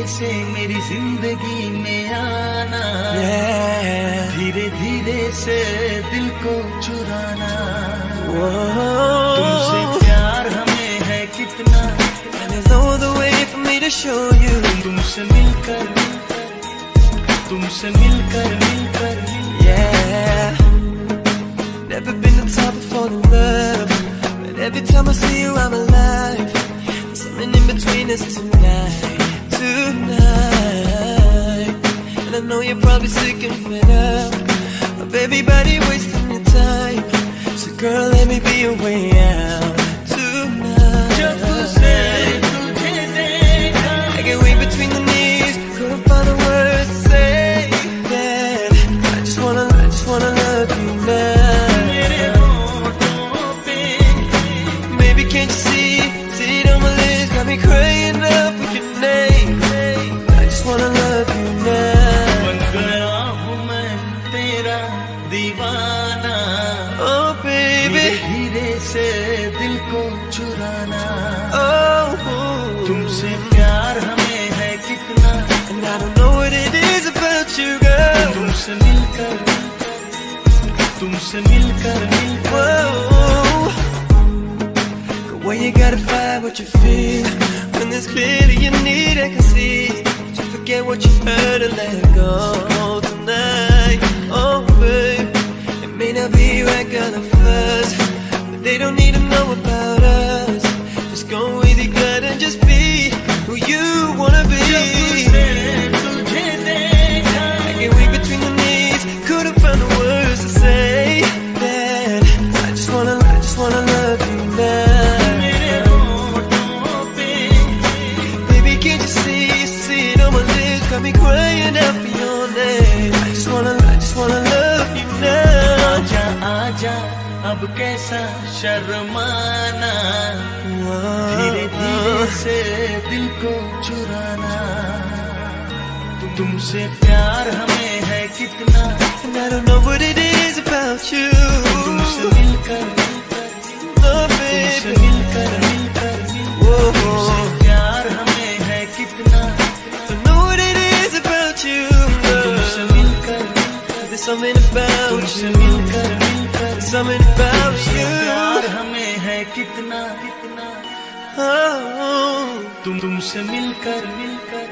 धीरे से मेरी जिंदगी में आना Yeah. धीरे धीरे से दिल को चुराना तुमसे Whoa. प्यार हमें है कितना And there's no other way for me to show you. तुमसे मिलकर तुमसे मिलकर मिलकर Yeah. Never been the type of fall in love. But every time I see you, I'm alive. There's something in between us tonight. know you're probably sick and fed up. Of everybody wasting your time. So girl, let me be your way out Tonight. I get way between the knees. Couldn't find the words to say that. I just wanna, I just wanna love you now. Maybe can't you see, see it on my lips Got me crazy. I don't know what it is about you, girl. तुमसे मिलकर तुमसे मिलकर मिलकर Whoa. The way you gotta fight what you feel When there's clearly you need I can see So forget what you heard and let go tonight Oh babe It may not be right gonna first But they don't need to Got out for your name I just wanna, I just wanna love you now आजा आजा अब कैसा शर्माना धीरे धीरे से दिल को चुराना तुमसे प्यार हमें है कितना I don't know what it is something about you मिलकर मिलकर Something about तुमसे प्यार you हमें है कितना कितना Oh, तुम तुमसे मिलकर मिलकर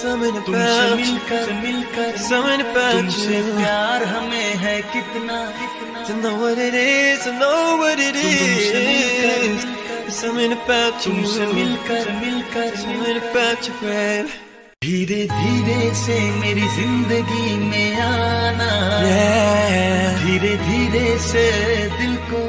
something तुमसे you मिलकर मिलकर Something तुमसे प्यार हमें है कितना कितना To know what it is, to know what it तुमसे मिलकर is something about you तुमसे मिलकर मिलकर Something about you, babe धीरे धीरे से मेरी ज़िंदगी में आना। Yeah. धीरे धीरे से दिल को